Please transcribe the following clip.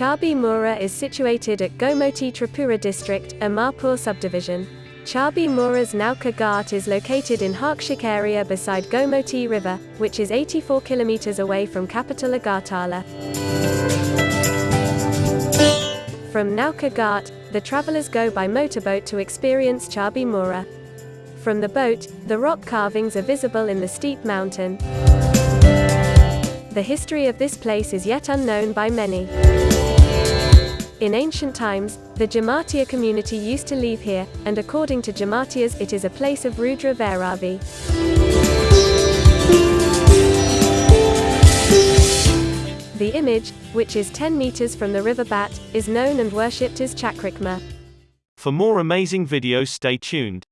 Mora is situated at Gomoti Tripura district, Amarpur subdivision. Chabi Mora's Nauka Ghat is located in Harkshik area beside Gomoti River, which is 84 kilometers away from capital Agartala. From Nauka Ghat, the travelers go by motorboat to experience Chabi Mora. From the boat, the rock carvings are visible in the steep mountain. The history of this place is yet unknown by many. In ancient times, the Jamatiya community used to live here, and according to Jamatiyas it is a place of Rudra Vairavi. The image, which is 10 meters from the river Bat, is known and worshipped as Chakrikma. For more amazing videos stay tuned.